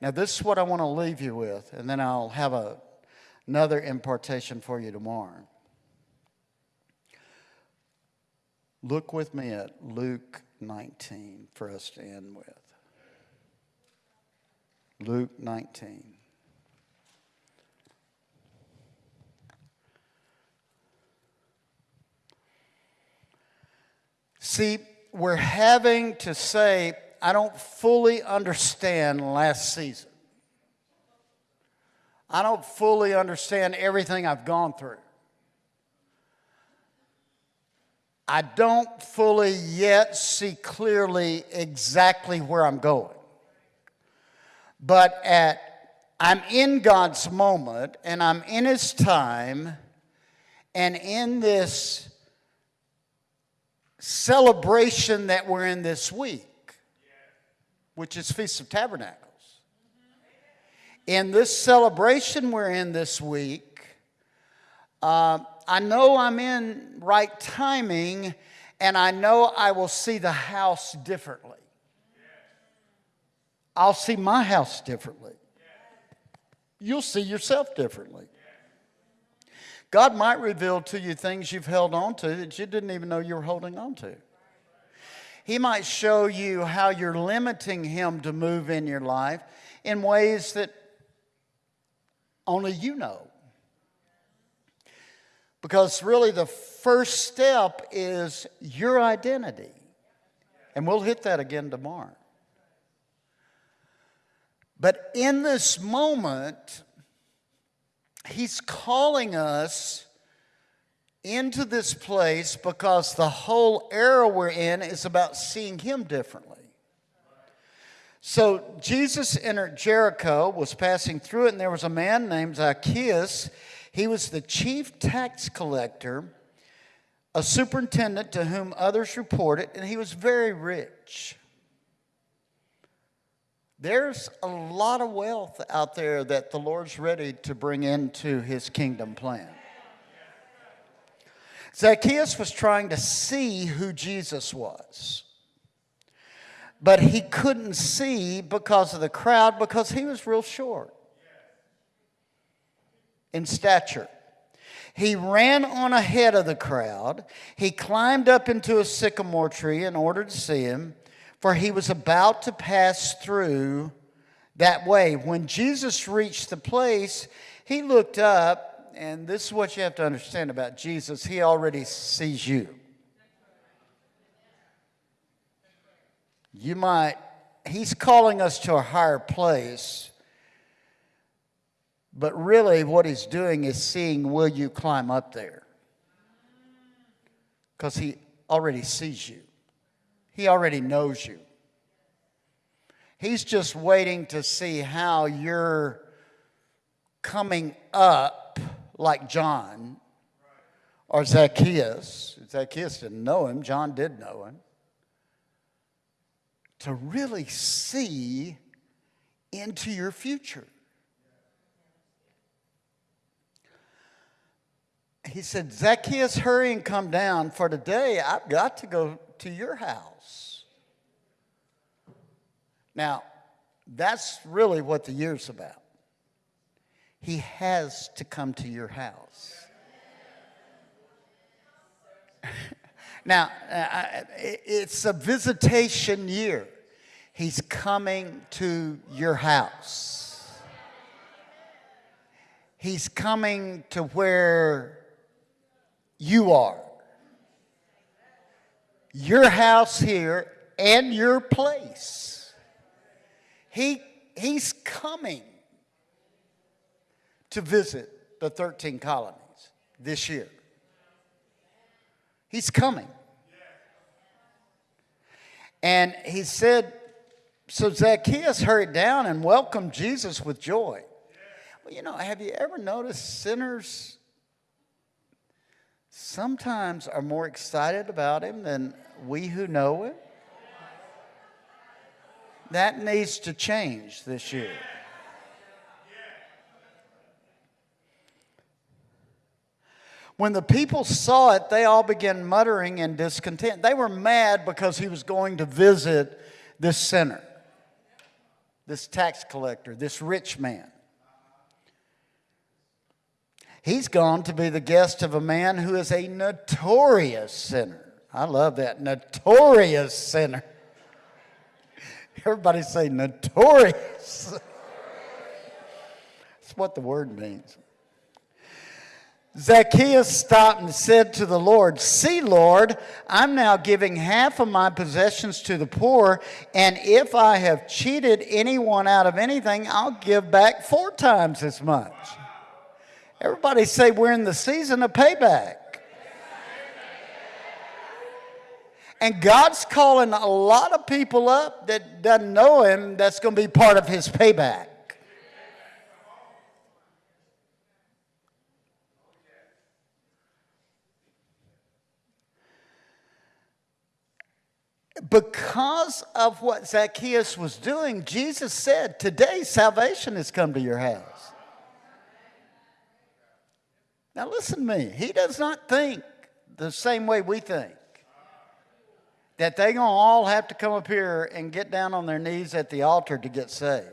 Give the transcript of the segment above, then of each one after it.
Now, this is what I want to leave you with, and then I'll have a, another impartation for you tomorrow. Look with me at Luke 19 for us to end with. Luke 19. See, we're having to say, I don't fully understand last season. I don't fully understand everything I've gone through. I don't fully yet see clearly exactly where I'm going. But at I'm in God's moment and I'm in his time and in this celebration that we're in this week, which is Feast of Tabernacles. In this celebration we're in this week, uh, I know I'm in right timing and I know I will see the house differently. I'll see my house differently. You'll see yourself differently. God might reveal to you things you've held on to that you didn't even know you were holding on to. He might show you how you're limiting Him to move in your life in ways that only you know. Because really, the first step is your identity. And we'll hit that again tomorrow. But in this moment, He's calling us into this place because the whole era we're in is about seeing Him differently. So Jesus entered Jericho, was passing through it, and there was a man named Zacchaeus. He was the chief tax collector, a superintendent to whom others reported, and he was very rich. There's a lot of wealth out there that the Lord's ready to bring into his kingdom plan. Zacchaeus was trying to see who Jesus was. But he couldn't see because of the crowd because he was real short in stature. He ran on ahead of the crowd. He climbed up into a sycamore tree in order to see him for he was about to pass through that way. When Jesus reached the place, he looked up, and this is what you have to understand about Jesus he already sees you. You might, he's calling us to a higher place, but really what he's doing is seeing will you climb up there? Because he already sees you. He already knows you. He's just waiting to see how you're coming up like John or Zacchaeus. Zacchaeus didn't know him, John did know him. To really see into your future. He said, Zacchaeus, hurry and come down, for today I've got to go to your house. Now, that's really what the year's about. He has to come to your house. now, uh, it's a visitation year. He's coming to your house. He's coming to where you are your house here and your place. He, he's coming to visit the 13 colonies this year. He's coming. And he said, so Zacchaeus hurried down and welcomed Jesus with joy. Well, you know, have you ever noticed sinners sometimes are more excited about him than we who know him. That needs to change this year. When the people saw it, they all began muttering in discontent. They were mad because he was going to visit this sinner, this tax collector, this rich man. He's gone to be the guest of a man who is a notorious sinner. I love that, notorious sinner. Everybody say notorious. That's what the word means. Zacchaeus stopped and said to the Lord, See, Lord, I'm now giving half of my possessions to the poor, and if I have cheated anyone out of anything, I'll give back four times as much. Everybody say, We're in the season of payback. And God's calling a lot of people up that doesn't know him that's going to be part of his payback. Because of what Zacchaeus was doing, Jesus said, Today salvation has come to your house. Now, listen to me. He does not think the same way we think that they're going to all have to come up here and get down on their knees at the altar to get saved.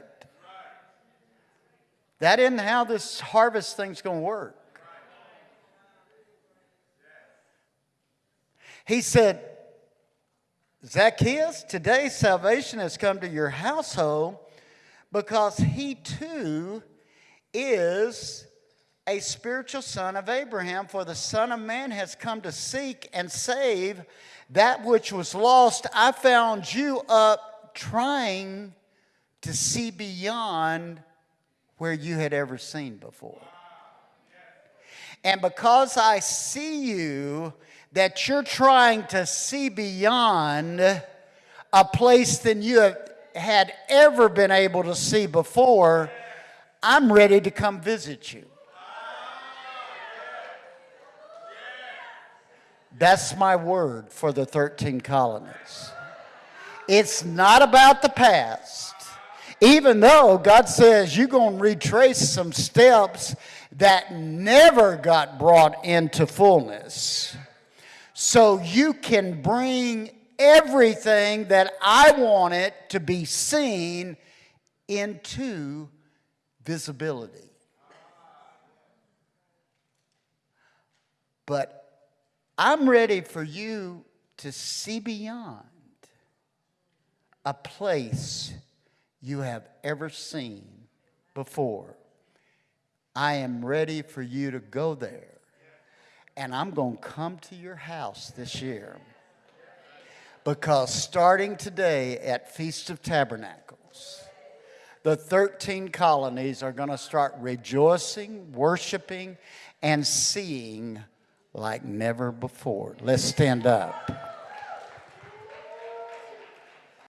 That isn't how this harvest thing's going to work. He said, Zacchaeus, today salvation has come to your household because he too is a spiritual son of Abraham. For the Son of Man has come to seek and save that which was lost. I found you up trying to see beyond where you had ever seen before. And because I see you, that you're trying to see beyond a place than you have, had ever been able to see before, I'm ready to come visit you. That's my word for the 13 colonies. It's not about the past. Even though God says you're going to retrace some steps that never got brought into fullness so you can bring everything that I want it to be seen into visibility. But I'm ready for you to see beyond a place you have ever seen before. I am ready for you to go there and I'm going to come to your house this year. Because starting today at Feast of Tabernacles, the 13 colonies are going to start rejoicing, worshiping, and seeing like never before. Let's stand up.